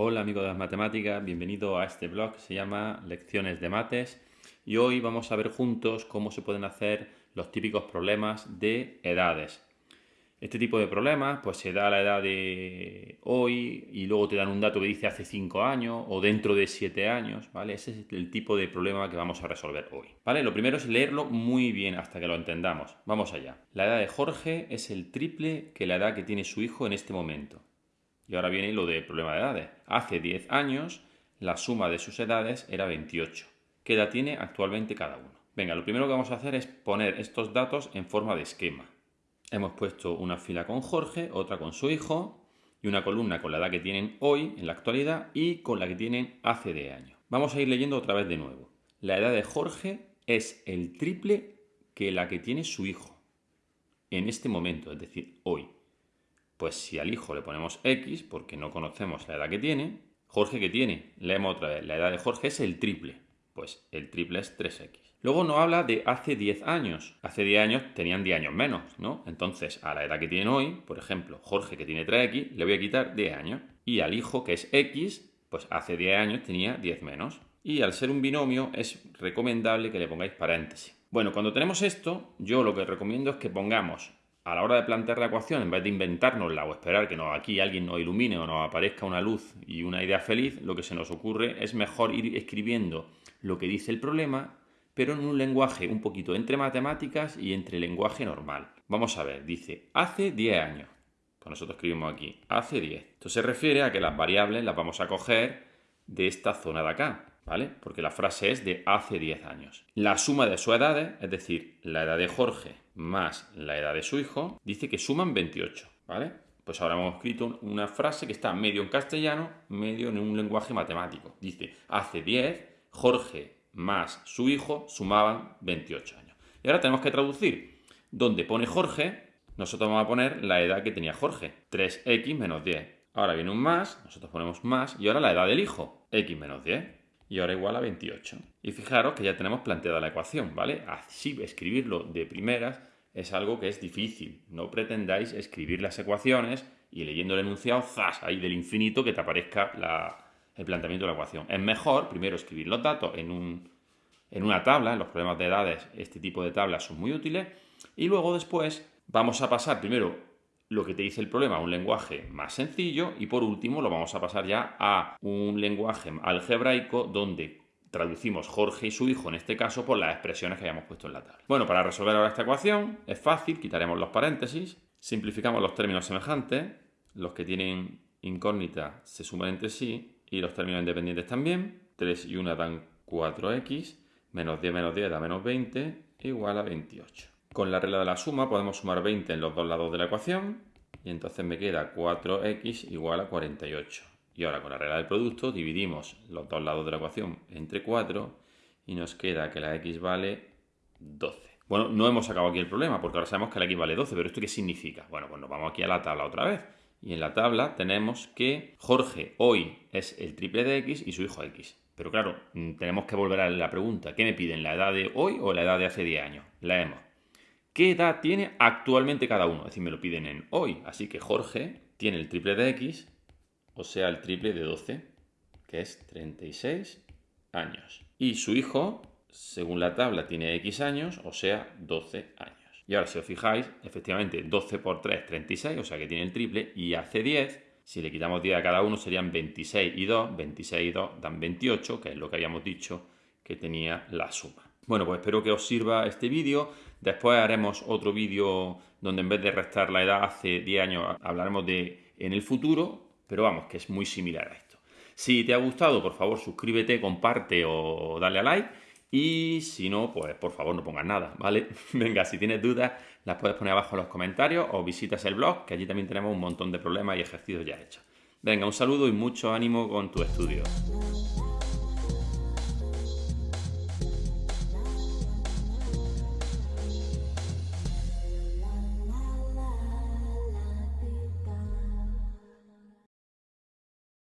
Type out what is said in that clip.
Hola amigos de las matemáticas, bienvenido a este blog que se llama Lecciones de Mates y hoy vamos a ver juntos cómo se pueden hacer los típicos problemas de edades. Este tipo de problemas pues se da a la edad de hoy y luego te dan un dato que dice hace 5 años o dentro de 7 años, ¿vale? Ese es el tipo de problema que vamos a resolver hoy, ¿vale? Lo primero es leerlo muy bien hasta que lo entendamos. Vamos allá. La edad de Jorge es el triple que la edad que tiene su hijo en este momento. Y ahora viene lo de problema de edades. Hace 10 años la suma de sus edades era 28. ¿Qué edad tiene actualmente cada uno? Venga, lo primero que vamos a hacer es poner estos datos en forma de esquema. Hemos puesto una fila con Jorge, otra con su hijo y una columna con la edad que tienen hoy, en la actualidad, y con la que tienen hace 10 años. Vamos a ir leyendo otra vez de nuevo. La edad de Jorge es el triple que la que tiene su hijo en este momento, es decir, hoy. Pues si al hijo le ponemos X, porque no conocemos la edad que tiene, Jorge que tiene, leemos otra vez, la edad de Jorge es el triple. Pues el triple es 3X. Luego nos habla de hace 10 años. Hace 10 años tenían 10 años menos, ¿no? Entonces, a la edad que tienen hoy, por ejemplo, Jorge que tiene 3X, le voy a quitar 10 años. Y al hijo que es X, pues hace 10 años tenía 10 menos. Y al ser un binomio es recomendable que le pongáis paréntesis. Bueno, cuando tenemos esto, yo lo que recomiendo es que pongamos a la hora de plantear la ecuación, en vez de inventárnosla o esperar que aquí alguien nos ilumine o nos aparezca una luz y una idea feliz, lo que se nos ocurre es mejor ir escribiendo lo que dice el problema, pero en un lenguaje un poquito entre matemáticas y entre lenguaje normal. Vamos a ver, dice, hace 10 años. Pues nosotros escribimos aquí, hace 10. Esto se refiere a que las variables las vamos a coger de esta zona de acá, ¿vale? Porque la frase es de hace 10 años. La suma de sus edades, es decir, la edad de Jorge más la edad de su hijo, dice que suman 28, ¿vale? Pues ahora hemos escrito una frase que está medio en castellano, medio en un lenguaje matemático. Dice, hace 10, Jorge más su hijo sumaban 28 años. Y ahora tenemos que traducir. Donde pone Jorge, nosotros vamos a poner la edad que tenía Jorge, 3x menos 10. Ahora viene un más, nosotros ponemos más, y ahora la edad del hijo, x menos 10 y ahora igual a 28. Y fijaros que ya tenemos planteada la ecuación, ¿vale? Así escribirlo de primeras es algo que es difícil. No pretendáis escribir las ecuaciones y leyendo el enunciado, ¡zas! ahí del infinito que te aparezca el planteamiento de la ecuación. Es mejor primero escribir los datos en, un, en una tabla, en los problemas de edades este tipo de tablas son muy útiles, y luego después vamos a pasar primero lo que te dice el problema un lenguaje más sencillo y por último lo vamos a pasar ya a un lenguaje algebraico donde traducimos Jorge y su hijo en este caso por las expresiones que hayamos puesto en la tabla. Bueno, para resolver ahora esta ecuación es fácil, quitaremos los paréntesis, simplificamos los términos semejantes, los que tienen incógnita se suman entre sí y los términos independientes también, 3 y 1 dan 4x, menos 10 menos 10 da menos 20, igual a 28. Con la regla de la suma podemos sumar 20 en los dos lados de la ecuación y entonces me queda 4x igual a 48. Y ahora con la regla del producto dividimos los dos lados de la ecuación entre 4 y nos queda que la x vale 12. Bueno, no hemos acabado aquí el problema porque ahora sabemos que la x vale 12, pero ¿esto qué significa? Bueno, pues nos vamos aquí a la tabla otra vez. Y en la tabla tenemos que Jorge hoy es el triple de x y su hijo x. Pero claro, mm, tenemos que volver a la pregunta, ¿qué me piden? ¿La edad de hoy o la edad de hace 10 años? Leemos. ¿Qué edad tiene actualmente cada uno? Es decir, me lo piden en hoy. Así que Jorge tiene el triple de X, o sea, el triple de 12, que es 36 años. Y su hijo, según la tabla, tiene X años, o sea, 12 años. Y ahora, si os fijáis, efectivamente, 12 por 3, 36, o sea que tiene el triple, y hace 10, si le quitamos 10 a cada uno, serían 26 y 2, 26 y 2 dan 28, que es lo que habíamos dicho que tenía la suma. Bueno, pues espero que os sirva este vídeo. Después haremos otro vídeo donde en vez de restar la edad hace 10 años hablaremos de en el futuro, pero vamos, que es muy similar a esto. Si te ha gustado, por favor, suscríbete, comparte o dale a like. Y si no, pues por favor no pongas nada, ¿vale? Venga, si tienes dudas, las puedes poner abajo en los comentarios o visitas el blog, que allí también tenemos un montón de problemas y ejercicios ya hechos. Venga, un saludo y mucho ánimo con tu estudio.